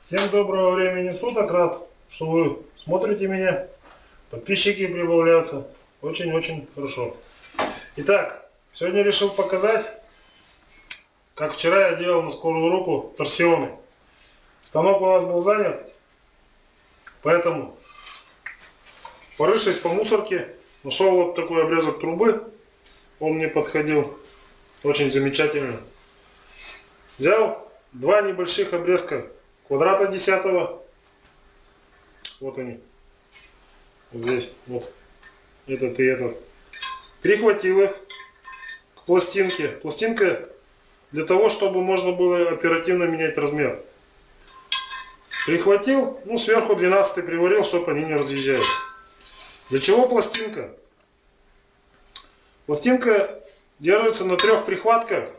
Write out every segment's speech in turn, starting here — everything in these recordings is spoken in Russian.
Всем доброго времени суток, рад, что вы смотрите меня. Подписчики прибавляются. Очень-очень хорошо. Итак, сегодня решил показать, как вчера я делал на скорую руку торсионы. Станок у нас был занят, поэтому порывшись по мусорке, нашел вот такой обрезок трубы. Он мне подходил очень замечательно. Взял два небольших обрезка квадрата десятого. Вот они. Вот здесь. Вот. Этот и этот. Прихватил их к пластинке. Пластинка для того, чтобы можно было оперативно менять размер. Прихватил, ну сверху 12 приварил, чтобы они не разъезжались. Для чего пластинка? Пластинка держится на трех прихватках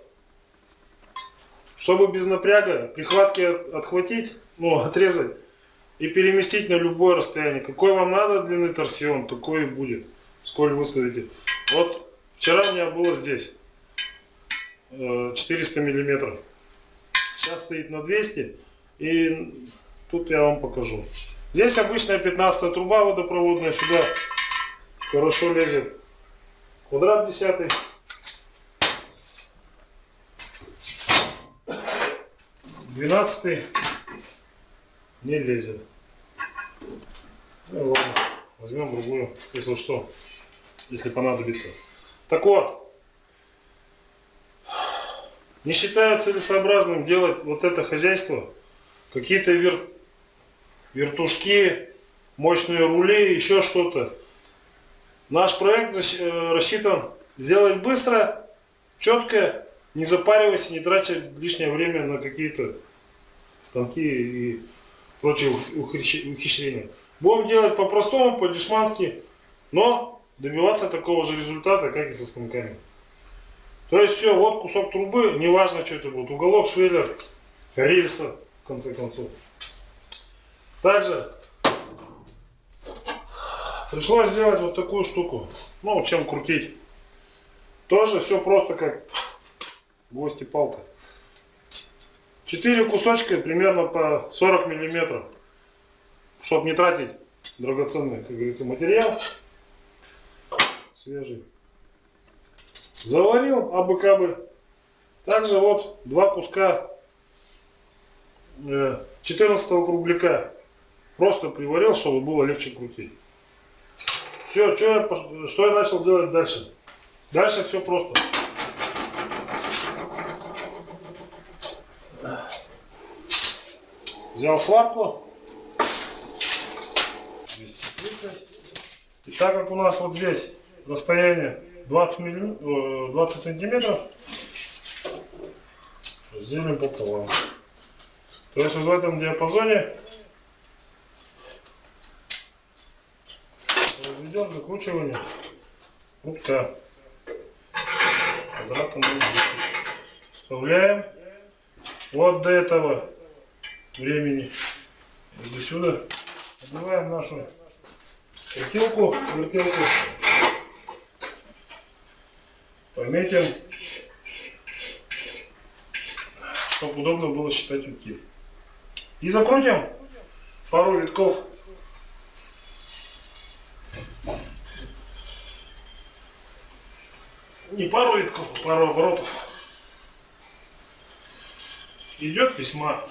чтобы без напряга прихватки отхватить, ну, отрезать и переместить на любое расстояние. Какой вам надо длины торсион, такой и будет. Сколь выставите. Вот вчера у меня было здесь 400 э, миллиметров. Сейчас стоит на 200. И тут я вам покажу. Здесь обычная 15 труба водопроводная. Сюда хорошо лезет квадрат 10. 12 не лезет. Ну ладно, возьмем другую, если что, если понадобится. Так вот, не считаю целесообразным делать вот это хозяйство, какие-то вер... вертушки, мощные рули, еще что-то. Наш проект э, рассчитан сделать быстро, четко, не запариваясь, не тратя лишнее время на какие-то станки и прочие ухищрения. Будем делать по-простому, по-дешмански, но добиваться такого же результата, как и со станками. То есть все, вот кусок трубы, неважно, что это будет, уголок, швеллер, рельса, в конце концов. Также пришлось сделать вот такую штуку. Ну, чем крутить. Тоже все просто как гвоздь и палка. Четыре кусочка примерно по 40 миллиметров, чтобы не тратить драгоценный, как говорится, материал свежий. Заварил абы-кабы. Также вот два куска 14 э, кругляка. Просто приварил, чтобы было легче крутить. Все, что я, что я начал делать дальше? Дальше все просто. Взял сварку. 230. И так как у нас вот здесь расстояние 20, миллим... 20 сантиметров, разделим пополам. То есть вот в этом диапазоне разведем закручивание утка. Квадратом вставляем вот до этого времени. И сюда одеваем нашу вертелку, вертелку. Пометим, чтобы удобно было считать утки. И закрутим пару витков. Не пару витков, а пару оборотов. Идет весьма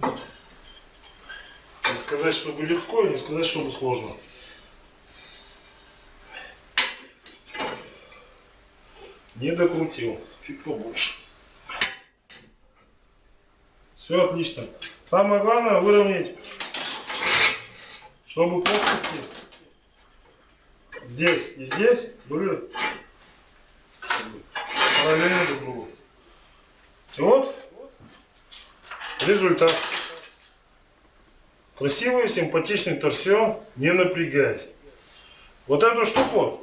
не сказать, чтобы легко, не сказать, чтобы сложно. Не докрутил, чуть побольше. Все отлично. Самое главное выровнять, чтобы плоскости здесь и здесь были параллельно друг другу. Вот результат. Красивый, симпатичный торсион, не напрягаясь. Вот эту штуку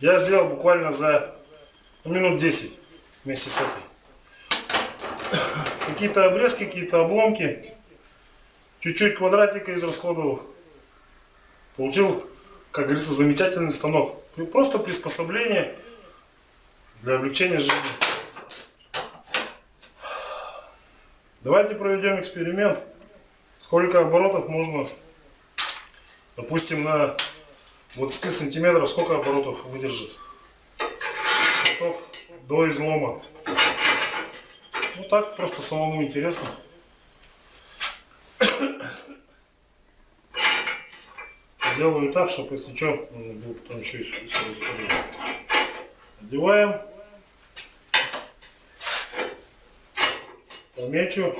я сделал буквально за минут 10 вместе с этой. Какие-то обрезки, какие-то обломки. Чуть-чуть квадратика израсходовал. Получил, как говорится, замечательный станок. Просто приспособление для облегчения жизни. Давайте проведем эксперимент. Сколько оборотов можно, допустим, на 20 сантиметров, сколько оборотов выдержит каток до излома. Ну так, просто самому интересно. Сделаю так, чтобы если что, можно было потом еще и сразу. Одеваем. Помечу.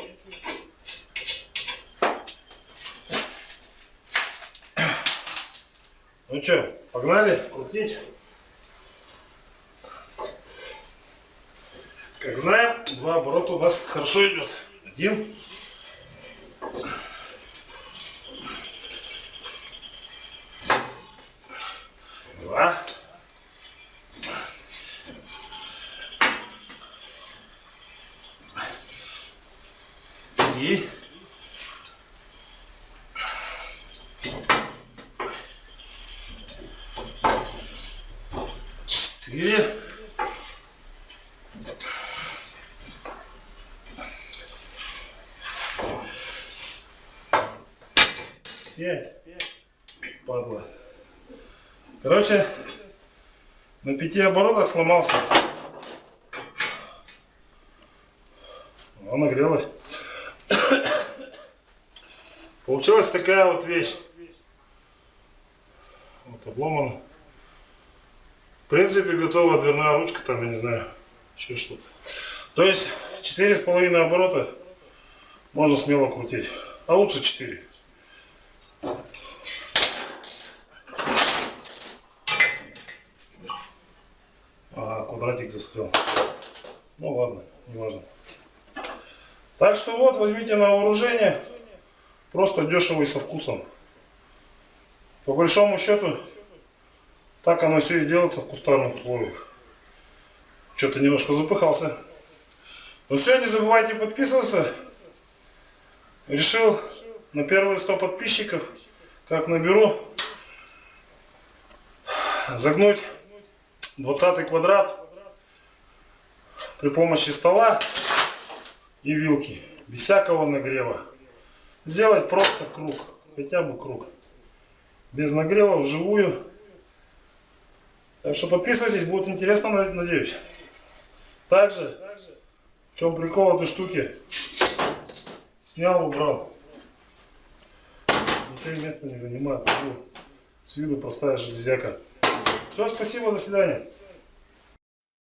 Ну что, погнали крутить. Как знаем, два оборота у нас хорошо идет. Один. Два. Три. Четыре. Пять. Падла. Короче, на пяти оборотах сломался. Она нагрелась. Получилась такая вот вещь. Вот обломана. В принципе, готова дверная ручка, там, я не знаю, еще что-то. То есть, четыре с половиной оборота можно смело крутить. А лучше 4. Ага, квадратик застрял. Ну ладно, не важно. Так что вот, возьмите на вооружение. Просто дешево и со вкусом. По большому счету, так оно все и делается в кустарных условиях. Что-то немножко запыхался. Ну все, не забывайте подписываться. Решил на первые 100 подписчиков, как наберу, загнуть 20 квадрат при помощи стола и вилки, без всякого нагрева. Сделать просто круг, хотя бы круг, без нагрева, вживую. Так что подписывайтесь, будет интересно, надеюсь. Также, в чем прикол этой штуки, снял, убрал. Ничего места не занимает. С виду простая железяка. Все, спасибо, до свидания.